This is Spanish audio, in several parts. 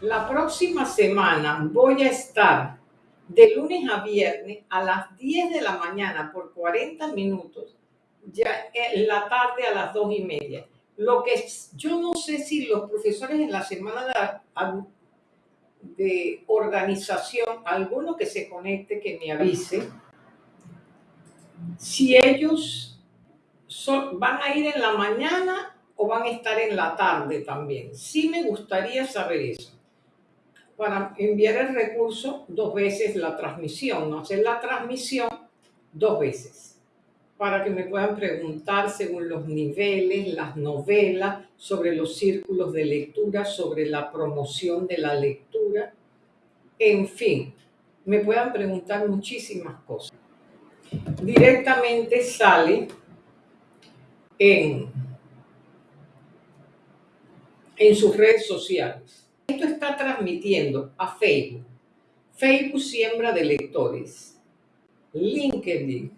La próxima semana voy a estar de lunes a viernes a las 10 de la mañana por 40 minutos, ya en la tarde a las 2 y media. Lo que yo no sé si los profesores en la semana de, organización, alguno que se conecte, que me avise, si ellos van a ir en la mañana o van a estar en la tarde también. Sí me gustaría saber eso para enviar el recurso dos veces la transmisión, no hacer la transmisión dos veces, para que me puedan preguntar según los niveles, las novelas, sobre los círculos de lectura, sobre la promoción de la lectura, en fin, me puedan preguntar muchísimas cosas. Directamente sale en, en sus redes sociales esto está transmitiendo a Facebook. Facebook siembra de lectores. LinkedIn,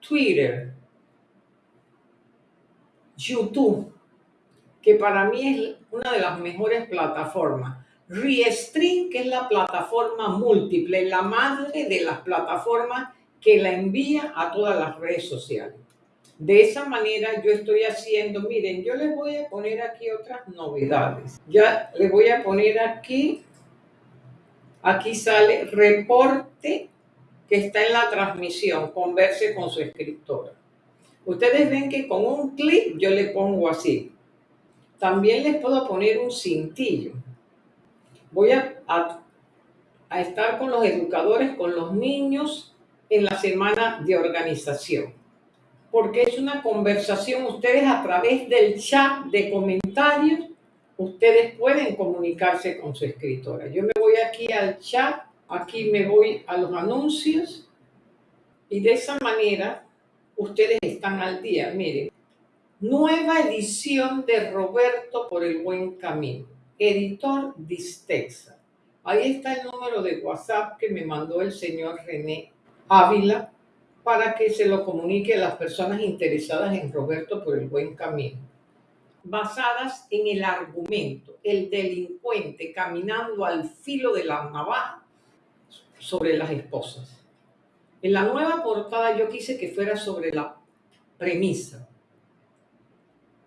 Twitter, YouTube, que para mí es una de las mejores plataformas. Restream, que es la plataforma múltiple, la madre de las plataformas que la envía a todas las redes sociales. De esa manera yo estoy haciendo, miren, yo les voy a poner aquí otras novedades. Ya les voy a poner aquí, aquí sale reporte que está en la transmisión, converse con su escritora. Ustedes ven que con un clic yo le pongo así. También les puedo poner un cintillo. Voy a, a, a estar con los educadores, con los niños en la semana de organización porque es una conversación. Ustedes a través del chat de comentarios, ustedes pueden comunicarse con su escritora. Yo me voy aquí al chat, aquí me voy a los anuncios y de esa manera ustedes están al día. Miren, nueva edición de Roberto por el buen camino, editor Distexa. Ahí está el número de WhatsApp que me mandó el señor René Ávila para que se lo comunique a las personas interesadas en Roberto por el buen camino, basadas en el argumento, el delincuente caminando al filo de la navaja sobre las esposas. En la nueva portada yo quise que fuera sobre la premisa.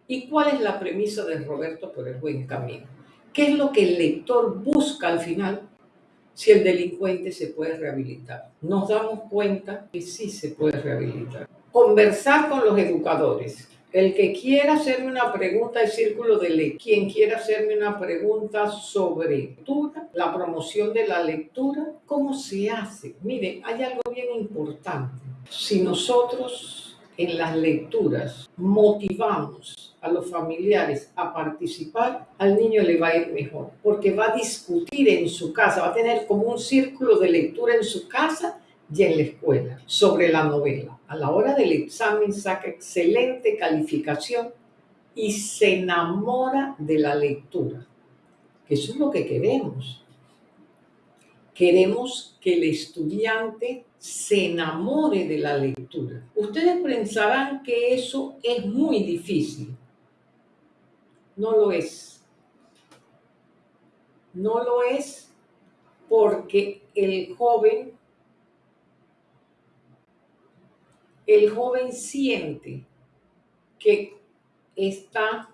¿Y cuál es la premisa de Roberto por el buen camino? ¿Qué es lo que el lector busca al final? Si el delincuente se puede rehabilitar. Nos damos cuenta que sí se puede rehabilitar. Conversar con los educadores. El que quiera hacerme una pregunta del círculo de ley, quien quiera hacerme una pregunta sobre lectura, la promoción de la lectura, ¿cómo se hace? Miren, hay algo bien importante. Si nosotros en las lecturas motivamos a los familiares a participar, al niño le va a ir mejor, porque va a discutir en su casa, va a tener como un círculo de lectura en su casa y en la escuela sobre la novela. A la hora del examen saca excelente calificación y se enamora de la lectura, que eso es lo que queremos. Queremos que el estudiante se enamore de la lectura. Ustedes pensarán que eso es muy difícil, no lo es. No lo es porque el joven, el joven siente que está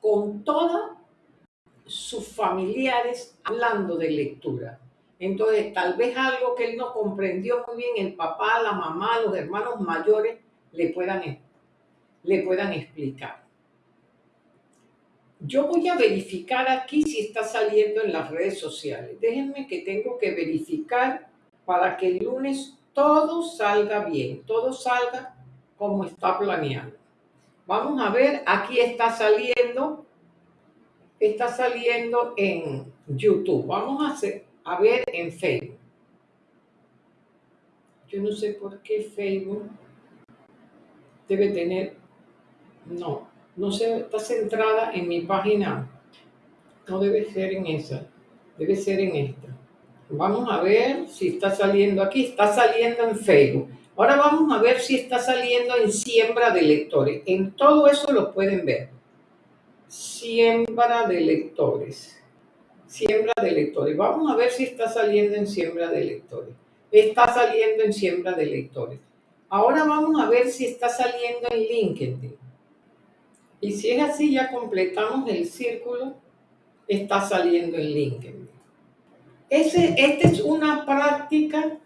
con todos sus familiares hablando de lectura. Entonces, tal vez algo que él no comprendió muy bien, el papá, la mamá, los hermanos mayores le puedan, le puedan explicar. Yo voy a verificar aquí si está saliendo en las redes sociales. Déjenme que tengo que verificar para que el lunes todo salga bien, todo salga como está planeado. Vamos a ver, aquí está saliendo, está saliendo en YouTube. Vamos a, a ver en Facebook. Yo no sé por qué Facebook debe tener, no, no se, está centrada en mi página. No debe ser en esa, debe ser en esta. Vamos a ver si está saliendo aquí. Está saliendo en Facebook. Ahora vamos a ver si está saliendo en siembra de lectores. En todo eso lo pueden ver. siembra de lectores. Siembra de lectores. Vamos a ver si está saliendo en siembra de lectores. Está saliendo en siembra de lectores. Ahora vamos a ver si está saliendo en LinkedIn. Y si es así, ya completamos el círculo. Está saliendo en LinkedIn. Ese, esta es una práctica,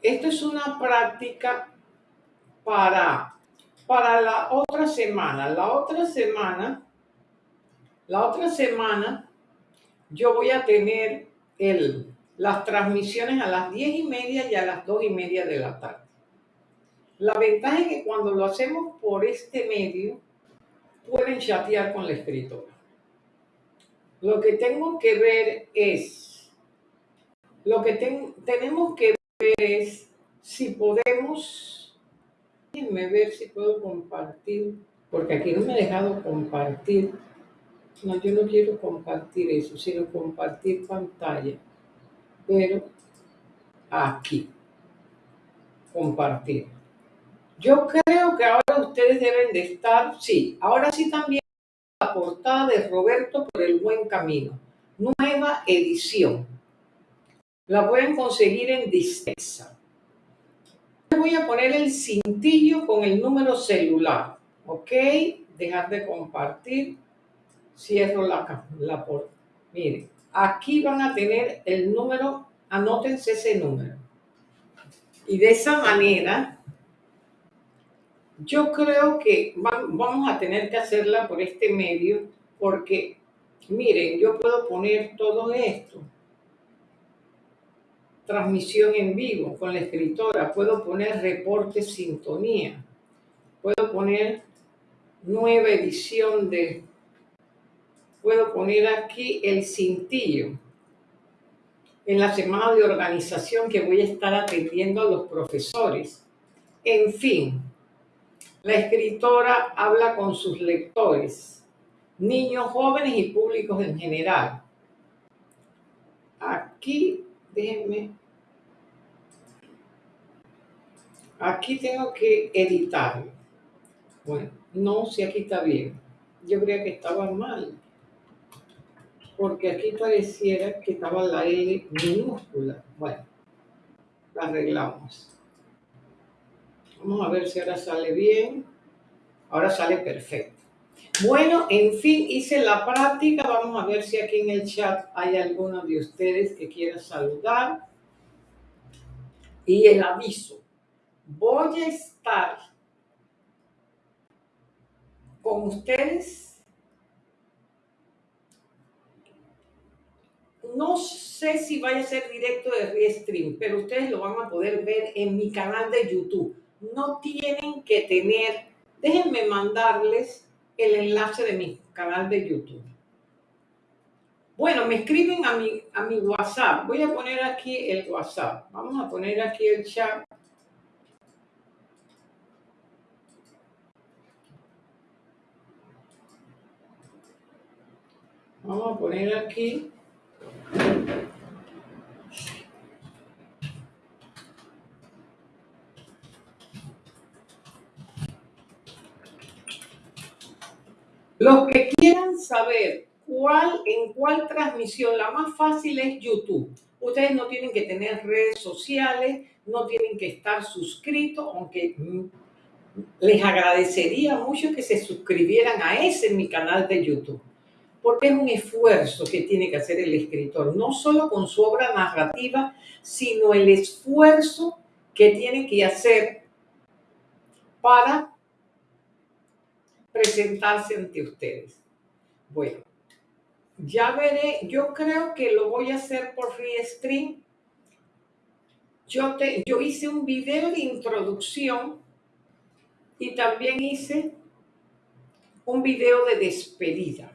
esto es una práctica para, para la otra semana. La otra semana, la otra semana, yo voy a tener el, las transmisiones a las diez y media y a las dos y media de la tarde. La ventaja es que cuando lo hacemos por este medio, pueden chatear con la escritora. Lo que tengo que ver es lo que tenemos que ver es si podemos, déjenme ver si puedo compartir, porque aquí no me he dejado compartir. No, yo no quiero compartir eso, sino compartir pantalla. Pero aquí, compartir. Yo creo que ahora ustedes deben de estar, sí, ahora sí también la portada de Roberto por el buen camino. Nueva edición la pueden conseguir en Distexa. Voy a poner el cintillo con el número celular. ¿Ok? Dejar de compartir. Cierro la, la puerta. Miren, aquí van a tener el número, anótense ese número. Y de esa manera, yo creo que vamos a tener que hacerla por este medio, porque, miren, yo puedo poner todo esto transmisión en vivo con la escritora, puedo poner reporte sintonía, puedo poner nueva edición de, puedo poner aquí el cintillo en la semana de organización que voy a estar atendiendo a los profesores. En fin, la escritora habla con sus lectores, niños, jóvenes y públicos en general. Aquí, déjenme Aquí tengo que editar. Bueno, no, si aquí está bien. Yo creía que estaba mal. Porque aquí pareciera que estaba la L minúscula. Bueno, la arreglamos. Vamos a ver si ahora sale bien. Ahora sale perfecto. Bueno, en fin, hice la práctica. Vamos a ver si aquí en el chat hay alguno de ustedes que quiera saludar. Y el aviso voy a estar con ustedes. No sé si vaya a ser directo de Restream, pero ustedes lo van a poder ver en mi canal de YouTube. No tienen que tener, déjenme mandarles el enlace de mi canal de YouTube. Bueno, me escriben a mi, a mi WhatsApp. Voy a poner aquí el WhatsApp. Vamos a poner aquí el chat Vamos a poner aquí. Los que quieran saber cuál, en cuál transmisión, la más fácil es YouTube. Ustedes no tienen que tener redes sociales, no tienen que estar suscritos, aunque mm, les agradecería mucho que se suscribieran a ese mi canal de YouTube porque es un esfuerzo que tiene que hacer el escritor, no solo con su obra narrativa, sino el esfuerzo que tiene que hacer para presentarse ante ustedes. Bueno, ya veré, yo creo que lo voy a hacer por Restream. Yo, te, yo hice un video de introducción y también hice un video de despedida